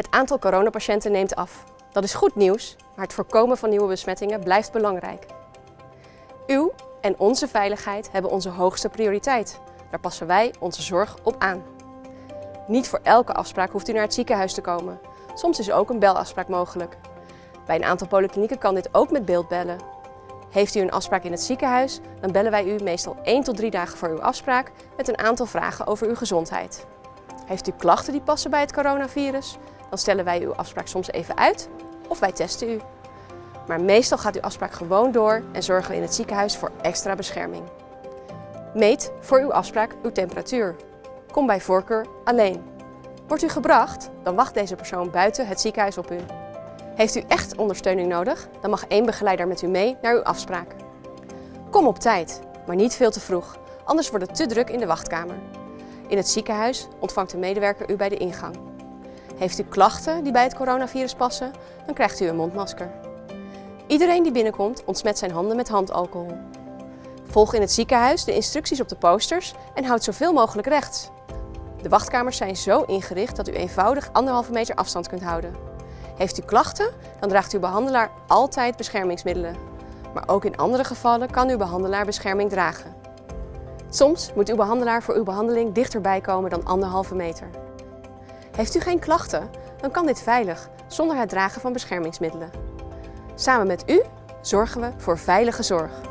Het aantal coronapatiënten neemt af. Dat is goed nieuws, maar het voorkomen van nieuwe besmettingen blijft belangrijk. Uw en onze veiligheid hebben onze hoogste prioriteit. Daar passen wij onze zorg op aan. Niet voor elke afspraak hoeft u naar het ziekenhuis te komen. Soms is ook een belafspraak mogelijk. Bij een aantal polyklinieken kan dit ook met beeldbellen. Heeft u een afspraak in het ziekenhuis, dan bellen wij u meestal 1 tot 3 dagen voor uw afspraak met een aantal vragen over uw gezondheid. Heeft u klachten die passen bij het coronavirus, dan stellen wij uw afspraak soms even uit of wij testen u. Maar meestal gaat uw afspraak gewoon door en zorgen we in het ziekenhuis voor extra bescherming. Meet voor uw afspraak uw temperatuur. Kom bij voorkeur alleen. Wordt u gebracht, dan wacht deze persoon buiten het ziekenhuis op u. Heeft u echt ondersteuning nodig, dan mag één begeleider met u mee naar uw afspraak. Kom op tijd, maar niet veel te vroeg, anders wordt het te druk in de wachtkamer. In het ziekenhuis ontvangt de medewerker u bij de ingang. Heeft u klachten die bij het coronavirus passen, dan krijgt u een mondmasker. Iedereen die binnenkomt ontsmet zijn handen met handalcohol. Volg in het ziekenhuis de instructies op de posters en houd zoveel mogelijk rechts. De wachtkamers zijn zo ingericht dat u eenvoudig anderhalve meter afstand kunt houden. Heeft u klachten, dan draagt uw behandelaar altijd beschermingsmiddelen. Maar ook in andere gevallen kan uw behandelaar bescherming dragen. Soms moet uw behandelaar voor uw behandeling dichterbij komen dan anderhalve meter. Heeft u geen klachten, dan kan dit veilig, zonder het dragen van beschermingsmiddelen. Samen met u zorgen we voor veilige zorg.